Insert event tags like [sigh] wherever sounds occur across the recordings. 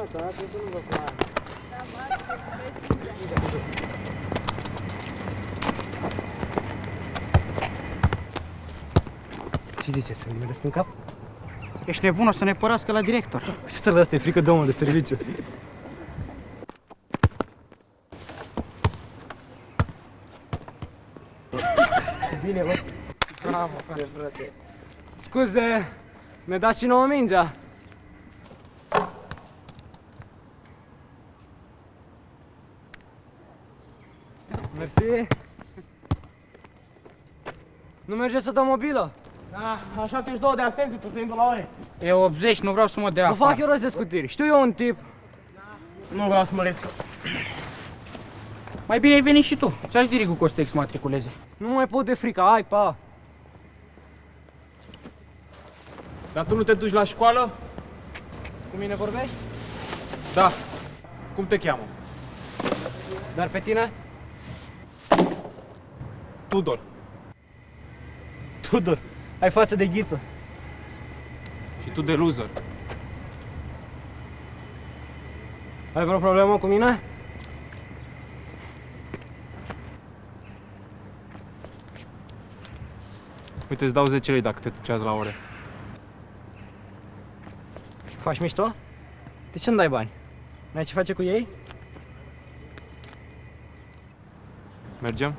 Gata, trebuie să nu vă cu aia. Da, Max, să vezi Ce ziceți, să ne meresc în cap? Ești nebun, o să ne părască la director. Și să lăsați, e frică de omul de serviciu. Bine, bă. Bravo, frate. frate. Scuze, ne dați și nouă mingea? Mersi. Nu merge să dăm mobilă? Da, la 72 de absențe, tu să intru la ore. E 80, nu vreau să mă dea Vă fac afară. eu rost de scutiri. Știu eu un tip. Nu vreau să mă risc. Mai bine ai venit și tu. Ți-aș dirigul că o să te exmatriculeze. Nu mai pot de frică. Hai, pa. Dar tu nu te duci la școală? Cu mine vorbești? Da. Cum te cheamă? Dar pe tine? Tudor. Tudor. Ai față de ghiță. Și tu de loser. Ai vreo problemă cu mine? Uite, îți dau 10 lei dacă te duci azi la ore. Faci mișto? De ce nu dai bani? N-ai ce face cu ei? Mergem?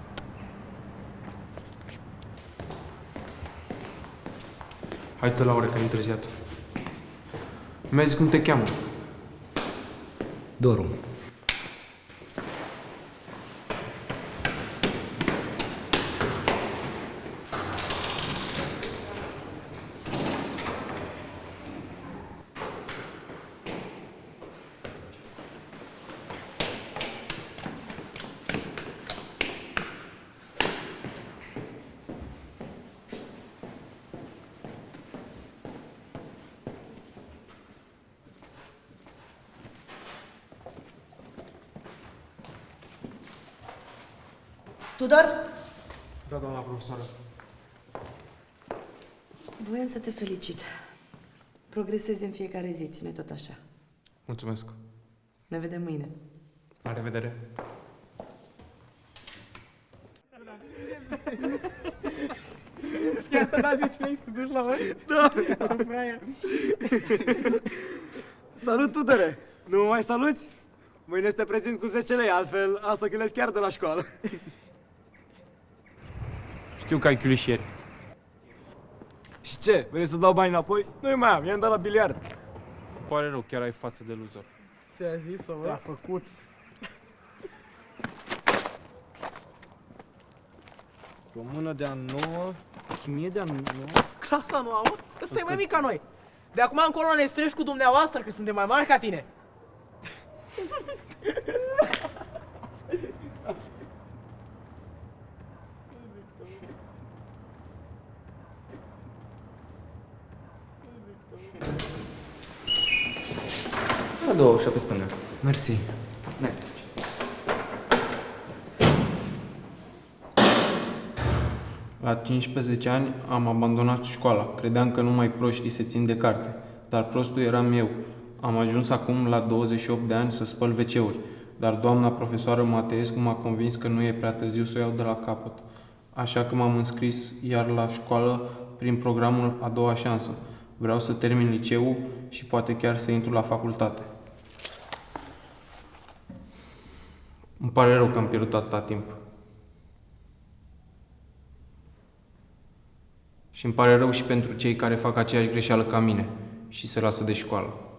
Hai tu la ore, că am întârziat. Mi-a zis cum te cheamă. Doru. Tudor? Da, doamna profesoră. Voiam să te felicit. Progresezi în fiecare zi, ține tot așa. Mulțumesc. Ne vedem mâine. La revedere. Chiar să da 10 lei să te duci la ore? Da. Ce fraier. Salut, Tudore! Nu mă mai saluți? Mâine să te prezinți cu 10 lei, altfel am să chilezi chiar de la școală. Știu că ai chiulișieri. Și ce? Vrei să dau bani înapoi? Nu-i mai am, i-am dat la biliard. Îmi pare rău, chiar ai față de loser. Ți-a zis-o, bă? A făcut. O mână de a nouă, chimie de a nouă. Clasa nu am, mă? Ăsta e mai mic ca noi. De acum încolo ne strângi cu dumneavoastră, că suntem mai mari ca tine. [laughs] A doua ușă pe stânga. Mersi. La 15 ani am abandonat școala. Credeam că numai proștii se țin de carte. Dar prostul eram eu. Am ajuns acum la 28 de ani să spăl wc Dar doamna profesoară Mateescu m-a convins că nu e prea târziu să o iau de la capăt. Așa că m-am înscris iar la școală prin programul A doua șansă. Vreau să termin liceul și poate chiar să intru la facultate. Îmi pare rău că am pierdut atâta timp. Și îmi pare rău și pentru cei care fac aceeași greșeală ca mine și se lasă de școală.